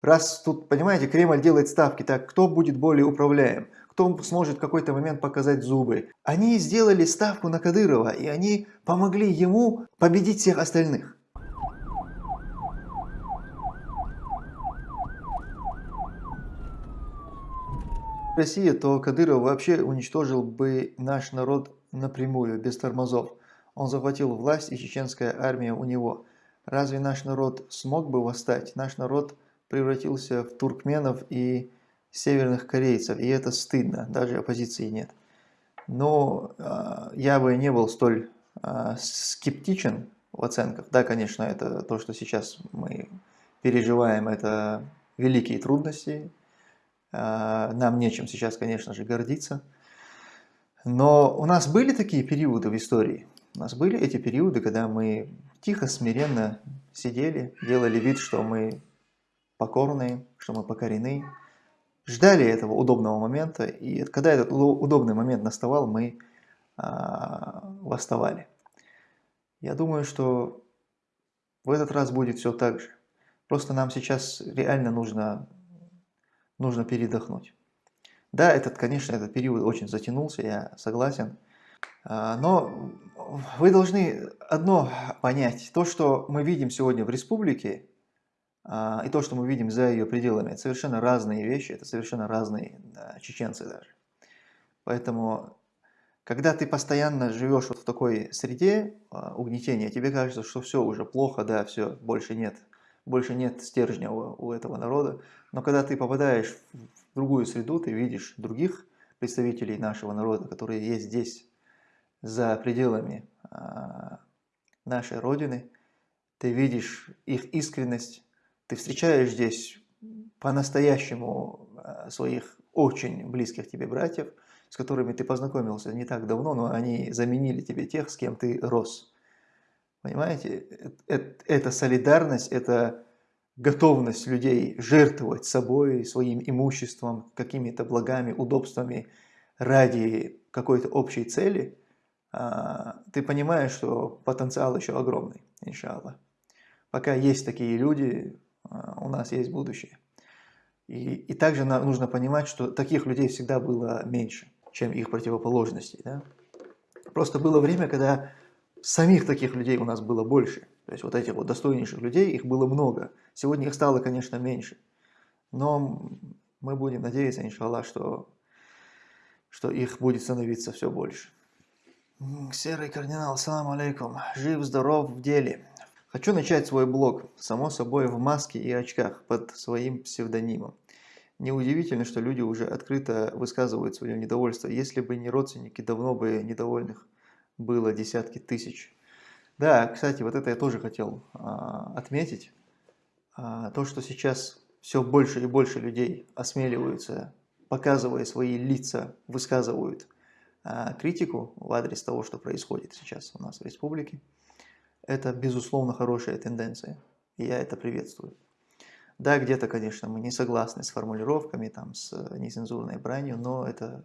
Раз тут, понимаете, Кремль делает ставки, так кто будет более управляем, кто сможет в какой-то момент показать зубы. Они сделали ставку на Кадырова, и они помогли ему победить всех остальных. Россия, то Кадыров вообще уничтожил бы наш народ напрямую, без тормозов. Он захватил власть, и чеченская армия у него. Разве наш народ смог бы восстать? Наш народ превратился в туркменов и северных корейцев, и это стыдно, даже оппозиции нет. Но э, я бы не был столь э, скептичен в оценках. Да, конечно, это то, что сейчас мы переживаем, это великие трудности. Э, нам нечем сейчас, конечно же, гордиться. Но у нас были такие периоды в истории. У нас были эти периоды, когда мы тихо, смиренно сидели, делали вид, что мы покорные, что мы покорены. Ждали этого удобного момента, и когда этот удобный момент наставал, мы а, восставали. Я думаю, что в этот раз будет все так же. Просто нам сейчас реально нужно, нужно передохнуть. Да, этот, конечно, этот период очень затянулся, я согласен. А, но вы должны одно понять. То, что мы видим сегодня в республике, и то, что мы видим за ее пределами, это совершенно разные вещи, это совершенно разные да, чеченцы даже. Поэтому, когда ты постоянно живешь вот в такой среде а, угнетения, тебе кажется, что все уже плохо, да, все, больше нет, больше нет стержня у, у этого народа. Но когда ты попадаешь в другую среду, ты видишь других представителей нашего народа, которые есть здесь, за пределами а, нашей Родины, ты видишь их искренность, ты встречаешь здесь по-настоящему э, своих очень близких тебе братьев, с которыми ты познакомился не так давно, но они заменили тебе тех, с кем ты рос. Понимаете? Это солидарность, это готовность людей жертвовать собой, своим имуществом, какими-то благами, удобствами ради какой-то общей цели, а, ты понимаешь, что потенциал еще огромный, иншаллах. Пока есть такие люди, у нас есть будущее. И, и также нужно понимать, что таких людей всегда было меньше, чем их противоположностей. Да? Просто было время, когда самих таких людей у нас было больше. То есть вот этих вот достойнейших людей, их было много. Сегодня их стало, конечно, меньше. Но мы будем надеяться, иншаллах, что, что их будет становиться все больше. Серый кардинал, салам алейкум. Жив, здоров в деле. Хочу начать свой блог, само собой в маске и очках, под своим псевдонимом. Неудивительно, что люди уже открыто высказывают свое недовольство. Если бы не родственники, давно бы недовольных было десятки тысяч. Да, кстати, вот это я тоже хотел а, отметить. А, то, что сейчас все больше и больше людей осмеливаются, показывая свои лица, высказывают а, критику в адрес того, что происходит сейчас у нас в республике. Это, безусловно, хорошая тенденция, и я это приветствую. Да, где-то, конечно, мы не согласны с формулировками, там, с нецензурной бранью, но это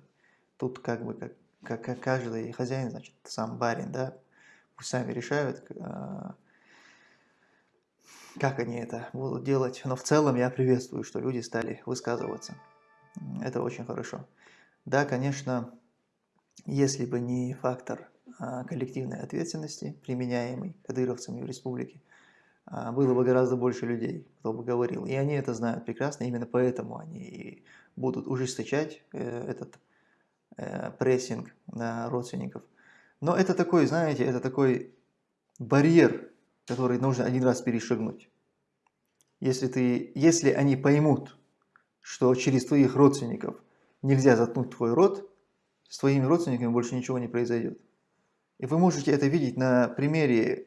тут как бы как, как, как каждый хозяин, значит, сам барин, да, пусть сами решают, а, как они это будут делать. Но в целом я приветствую, что люди стали высказываться. Это очень хорошо. Да, конечно, если бы не фактор коллективной ответственности, применяемой кадыровцами в республике, а, было бы гораздо больше людей, кто бы говорил. И они это знают прекрасно, именно поэтому они будут ужесточать э, этот э, прессинг на родственников. Но это такой, знаете, это такой барьер, который нужно один раз перешагнуть. Если, ты, если они поймут, что через твоих родственников нельзя заткнуть твой рот, с твоими родственниками больше ничего не произойдет. И вы можете это видеть на примере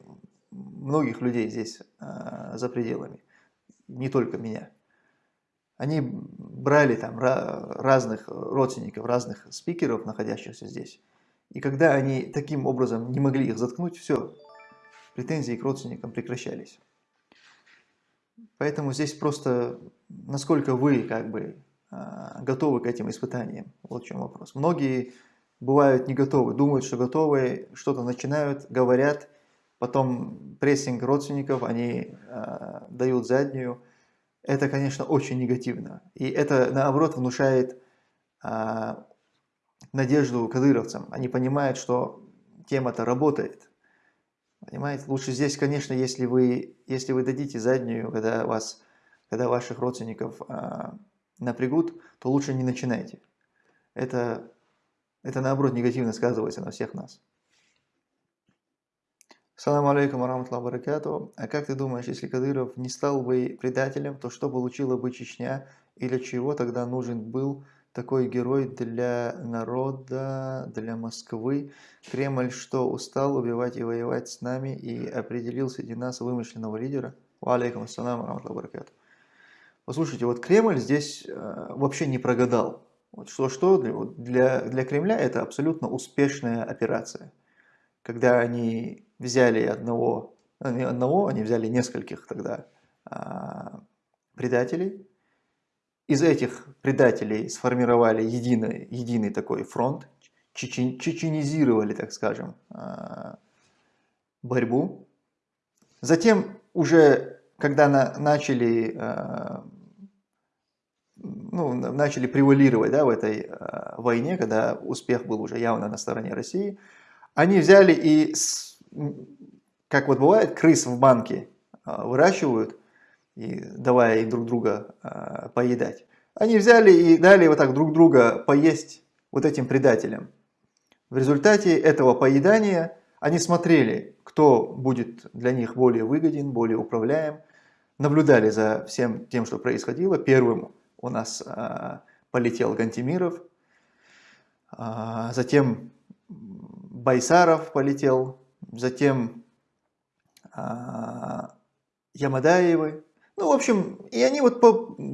многих людей здесь, а, за пределами, не только меня. Они брали там разных родственников, разных спикеров, находящихся здесь. И когда они таким образом не могли их заткнуть, все, претензии к родственникам прекращались. Поэтому здесь просто, насколько вы как бы а, готовы к этим испытаниям, вот в чем вопрос. Многие бывают не готовы, думают, что готовы, что-то начинают, говорят, потом прессинг родственников, они э, дают заднюю. это, конечно, очень негативно. И это, наоборот, внушает а, надежду кадыровцам. Они понимают, что тема-то работает. Понимаете, лучше здесь, конечно, если вы, если вы дадите заднюю, когда, вас, когда ваших родственников а, напрягут, то лучше не начинайте. Это, это наоборот негативно сказывается на всех нас. Салам алейкум араматлах баракату. А как ты думаешь, если Кадыров не стал бы предателем, то что получила бы Чечня и для чего тогда нужен был такой герой для народа, для Москвы? Кремль что, устал убивать и воевать с нами и определил среди нас вымышленного лидера? Алейкум ассалам араматлах баракату. Послушайте, вот Кремль здесь э, вообще не прогадал. Вот что-что, для, для Кремля это абсолютно успешная операция. Когда они взяли одного, не одного, они взяли нескольких тогда а, предателей. Из этих предателей сформировали единый, единый такой фронт, чечен, чеченизировали, так скажем, а, борьбу. Затем уже, когда на, начали, а, ну, начали превалировать да, в этой а, войне, когда успех был уже явно на стороне России, они взяли и как вот бывает, крыс в банке а, выращивают, и давая друг друга а, поедать. Они взяли и дали вот так друг друга поесть вот этим предателям. В результате этого поедания они смотрели, кто будет для них более выгоден, более управляем, наблюдали за всем тем, что происходило. Первым у нас а, полетел Гантимиров, а, затем Байсаров полетел, затем а, Ямадаевы. Ну, в общем, и они вот по,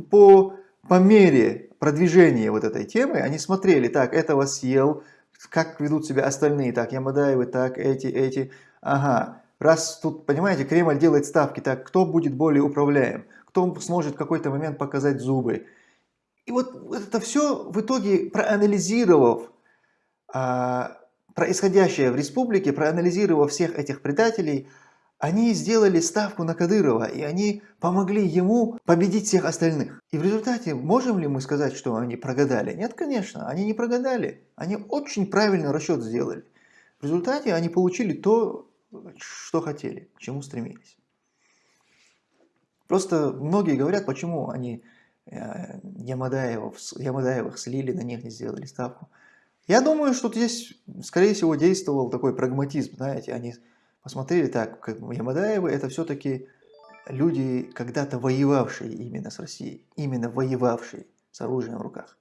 по, по мере продвижения вот этой темы, они смотрели, так, этого съел, как ведут себя остальные, так, Ямадаевы, так, эти, эти, ага. Раз тут, понимаете, Кремль делает ставки, так, кто будет более управляем, кто сможет в какой-то момент показать зубы. И вот это все в итоге проанализировав, а, происходящее в республике, проанализировав всех этих предателей, они сделали ставку на Кадырова, и они помогли ему победить всех остальных. И в результате можем ли мы сказать, что они прогадали? Нет, конечно, они не прогадали. Они очень правильный расчет сделали. В результате они получили то, что хотели, к чему стремились. Просто многие говорят, почему они э, Ямадаевых, Ямадаевых слили, на них не сделали ставку. Я думаю, что здесь, скорее всего, действовал такой прагматизм, знаете, они посмотрели так, как Ямадаевы, это все-таки люди, когда-то воевавшие именно с Россией, именно воевавшие с оружием в руках.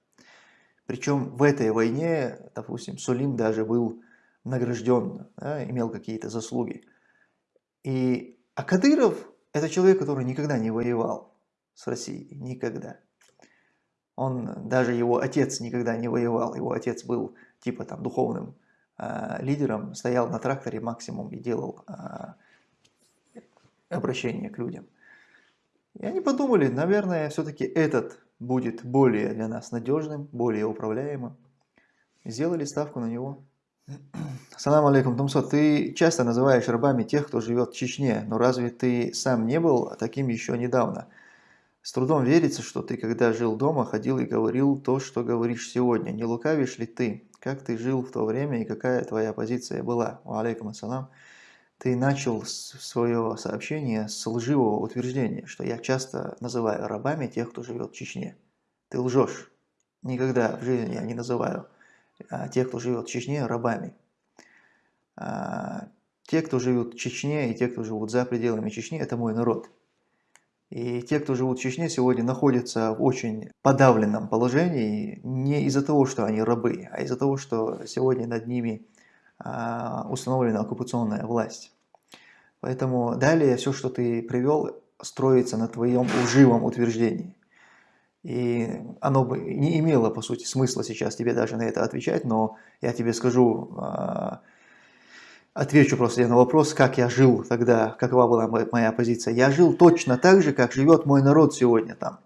Причем в этой войне, допустим, Сулим даже был награжден, да, имел какие-то заслуги. И, а Кадыров – это человек, который никогда не воевал с Россией, никогда. Он, даже его отец никогда не воевал, его отец был типа там духовным э, лидером, стоял на тракторе максимум и делал э, обращение к людям. И они подумали, наверное, все-таки этот будет более для нас надежным, более управляемым. Сделали ставку на него. Салам алейкум, Тумсо, ты часто называешь рабами тех, кто живет в Чечне, но разве ты сам не был таким еще недавно? С трудом верится, что ты, когда жил дома, ходил и говорил то, что говоришь сегодня. Не лукавишь ли ты? Как ты жил в то время и какая твоя позиция была? Алейкум ассалам. Ты начал свое сообщение с лживого утверждения, что я часто называю рабами тех, кто живет в Чечне. Ты лжешь. Никогда в жизни я не называю тех, кто живет в Чечне, рабами. А, те, кто живет в Чечне и те, кто живут за пределами Чечни, это мой народ. И те, кто живут в Чечне, сегодня находятся в очень подавленном положении не из-за того, что они рабы, а из-за того, что сегодня над ними а, установлена оккупационная власть. Поэтому далее все, что ты привел, строится на твоем лживом утверждении. И оно бы не имело, по сути, смысла сейчас тебе даже на это отвечать, но я тебе скажу а, Отвечу просто на вопрос, как я жил тогда, какова была моя позиция. Я жил точно так же, как живет мой народ сегодня там.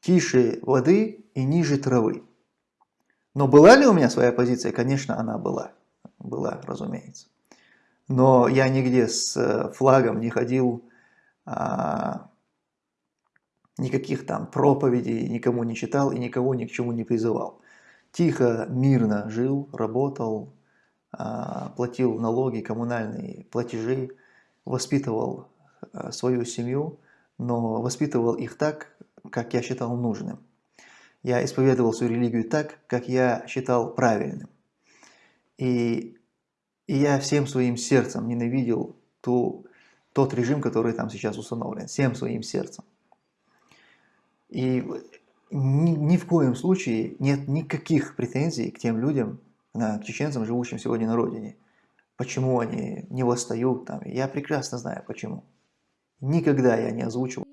Тише воды и ниже травы. Но была ли у меня своя позиция? Конечно, она была. Была, разумеется. Но я нигде с э, флагом не ходил, а, никаких там проповедей никому не читал и никого ни к чему не призывал. Тихо, мирно жил, работал, а, платил налоги, коммунальные платежи, воспитывал а, свою семью, но воспитывал их так, как я считал нужным. Я исповедовал свою религию так, как я считал правильным. И, и я всем своим сердцем ненавидел ту, тот режим, который там сейчас установлен, всем своим сердцем. И ни, ни в коем случае нет никаких претензий к тем людям, к чеченцам, живущим сегодня на родине. Почему они не восстают там, я прекрасно знаю почему. Никогда я не озвучивал